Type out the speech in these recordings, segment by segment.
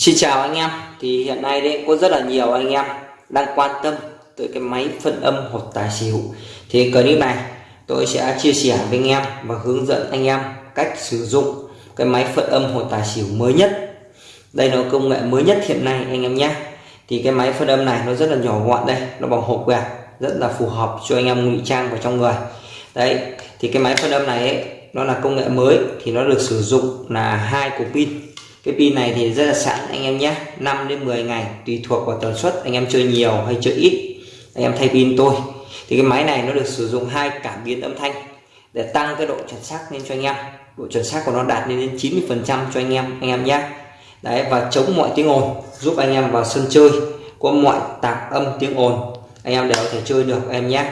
Xin chào anh em. Thì hiện nay đấy có rất là nhiều anh em đang quan tâm tới cái máy phân âm hột tài xỉu. Thì clip này tôi sẽ chia sẻ với anh em và hướng dẫn anh em cách sử dụng cái máy phân âm hột tài xỉu mới nhất. Đây là công nghệ mới nhất hiện nay anh em nhé. Thì cái máy phân âm này nó rất là nhỏ gọn đây nó bằng hộp quẹt rất là phù hợp cho anh em ngụy trang vào trong người. Đấy thì cái máy phân âm này ấy, nó là công nghệ mới thì nó được sử dụng là hai cục pin cái pin này thì rất là sẵn, anh em nhé. 5 đến 10 ngày, tùy thuộc vào tần suất. Anh em chơi nhiều hay chơi ít, anh em thay pin tôi. Thì cái máy này nó được sử dụng hai cảm biến âm thanh để tăng cái độ chuẩn xác lên cho anh em. Độ chuẩn xác của nó đạt lên đến 90 phần trăm cho anh em anh em nhé. Đấy, và chống mọi tiếng ồn, giúp anh em vào sân chơi. Có mọi tạp âm tiếng ồn, anh em đều có thể chơi được em nhé.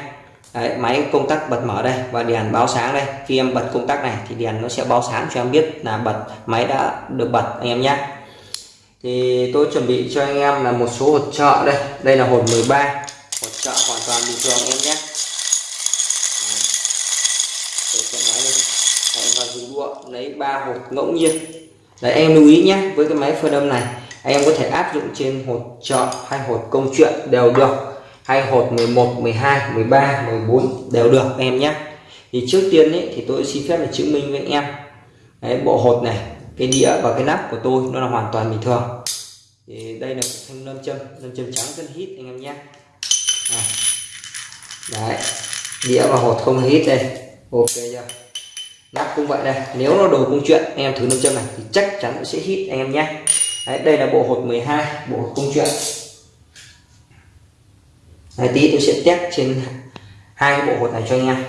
Đấy, máy công tắc bật mở đây và đèn báo sáng đây. Khi em bật công tắc này thì đèn nó sẽ báo sáng cho em biết là bật máy đã được bật anh em nhé. Thì tôi chuẩn bị cho anh em là một số hột trợ đây. Đây là hột 13 hột trợ hoàn toàn bình thường em nhé. Tôi sẽ nói lên. Đấy, và dùng đũa lấy ba hột ngẫu nhiên. Đấy anh em lưu ý nhé với cái máy phơi đâm này anh em có thể áp dụng trên hột trợ hay hột công chuyện đều được hay hột 11 12 13 14 đều được em nhé. Thì trước tiên ấy, thì tôi xin phép để chứng minh với anh em. Đấy, bộ hột này cái đĩa và cái nắp của tôi nó là hoàn toàn bình thường. Thì đây là thanh lâm châm lâm châm trắng rất hít anh em nhé. À. đấy đĩa và hột không hít đây. Ok chưa? Nắp cũng vậy đây. Nếu nó đồ công chuyện anh em thử lâm châm này thì chắc chắn nó sẽ hít anh em nhé. Đấy, đây là bộ hột 12 bộ hột công chuyện. Đấy, tí tôi sẽ test trên hai cái bộ hột này cho anh em.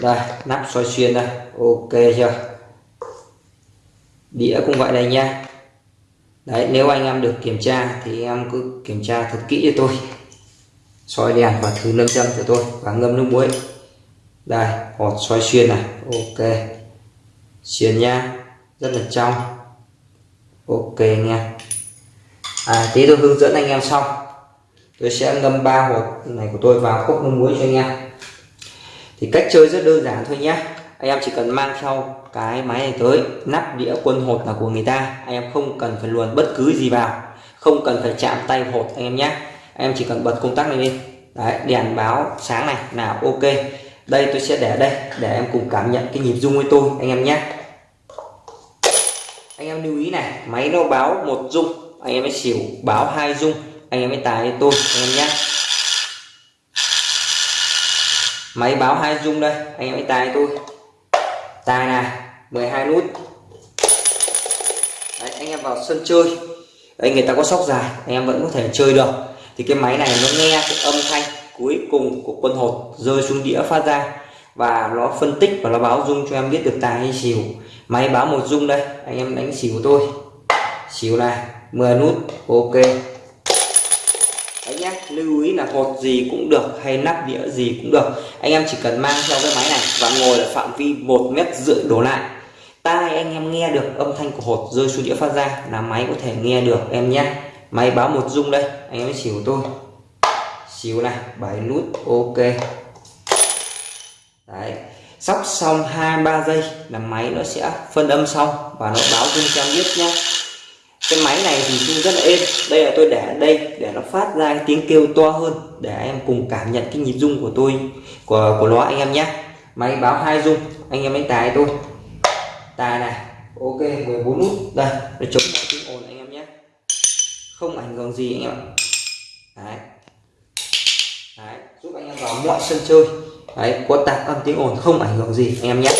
Đây nắp soi xuyên đây. Ok chưa? Đĩa cũng vậy đây nha. Đấy nếu anh em được kiểm tra thì em cứ kiểm tra thật kỹ cho tôi. Soi đèn và thử lâm châm cho tôi và ngâm nước muối. Đây hột soi xuyên này. Ok. Xuyên nha. Rất là trong. Ok nha à tí tôi hướng dẫn anh em xong tôi sẽ ngâm ba hột này của tôi vào cốc nước muối cho anh em. Thì cách chơi rất đơn giản thôi nhé anh em chỉ cần mang theo cái máy này tới, nắp đĩa quân hột là của người ta. Anh em không cần phải luồn bất cứ gì vào, không cần phải chạm tay hột anh em nhé anh em chỉ cần bật công tắc này lên. Đấy, đèn báo sáng này là ok. Đây, tôi sẽ để đây, để em cùng cảm nhận cái nhịp rung với tôi, anh em nhé anh em lưu ý này, máy nó báo một rung, anh em mới xỉu, báo hai rung anh em mới tải tôi anh em nhé. Máy báo hai dung đây anh em mới tài tôi. Tài này 12 nút. Đấy, anh em vào sân chơi. Đấy, người ta có sóc dài anh em vẫn có thể chơi được. Thì cái máy này nó nghe cái âm thanh cuối cùng của quân hột rơi xuống đĩa phát ra. Và nó phân tích và nó báo dung cho em biết được tài hay xỉu. Máy báo một dung đây anh em đánh xỉu tôi. Xỉu này 10 nút ok lưu ý là hột gì cũng được hay nắp đĩa gì cũng được. Anh em chỉ cần mang theo cái máy này và ngồi ở phạm vi một mét rưỡi đổ lại. Tai anh em nghe được âm thanh của hột rơi xuống đĩa phát ra là máy có thể nghe được em nhé. Máy báo một rung đây, anh em xỉu tôi. Xíu này bảy nút, ok. Đấy, sóc xong hai ba giây là máy nó sẽ phân âm xong và nó báo rung cho em biết nhé cái máy này thì rung rất là êm. Đây là tôi để ở đây để nó phát ra cái tiếng kêu to hơn để em cùng cảm nhận cái nhịp rung của tôi của của nó anh em nhé. Máy báo hai rung anh em đánh tài tôi. Tài này ok 14 nút. Đây nó chống lại tiếng ồn anh em nhé. Không ảnh hưởng gì anh em ạ. Đấy. Đấy giúp anh em vào mọi sân chơi. Đấy có tạp âm tiếng ồn không ảnh hưởng gì anh em nhé.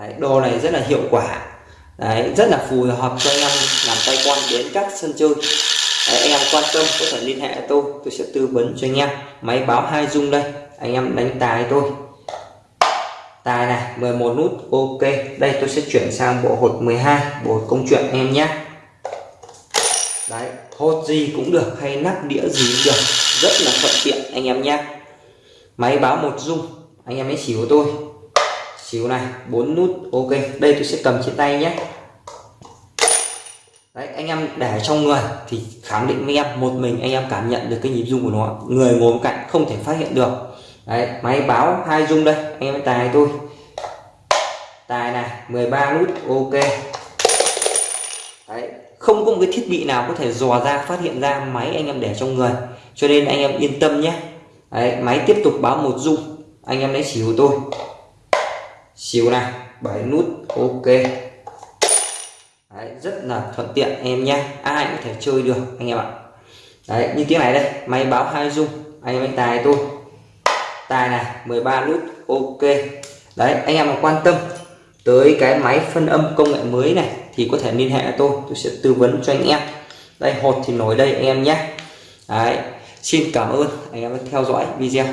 Đấy, đồ này rất là hiệu quả đấy rất là phù hợp cho anh em làm tay quan đến các sân chơi. Đấy, anh em quan tâm có thể liên hệ tôi tôi sẽ tư vấn cho anh em. Máy báo hai dung đây anh em đánh tài tôi tài này 11 nút ok. Đây tôi sẽ chuyển sang bộ hột 12 bộ hột công chuyện em nhé. Đấy hột gì cũng được hay nắp đĩa gì cũng được. Rất là thuận tiện anh em nhé. Máy báo một dung anh em hãy chỉ của tôi xíu này bốn nút ok. Đây tôi sẽ cầm trên tay nhé. Đấy anh em để trong người thì khẳng định với em một mình anh em cảm nhận được cái nhịp rung của nó. Người ngồi cạnh không thể phát hiện được. Đấy máy báo hai rung đây anh em tài tôi. Tài này 13 nút ok. Đấy, không có một cái thiết bị nào có thể dò ra phát hiện ra máy anh em để trong người. Cho nên anh em yên tâm nhé. Đấy, máy tiếp tục báo một rung. Anh em lấy xỉu tôi xíu này bảy nút ok. Đấy, rất là thuận tiện em nhé ai cũng thể chơi được anh em ạ. Đấy, như tiếng này đây máy báo hai dung anh em tài tôi. Tài này 13 nút ok. Đấy anh em mà quan tâm tới cái máy phân âm công nghệ mới này thì có thể liên hệ tôi tôi sẽ tư vấn cho anh em. Đây hột thì nổi đây anh em nhé đấy xin cảm ơn anh em đã theo dõi video.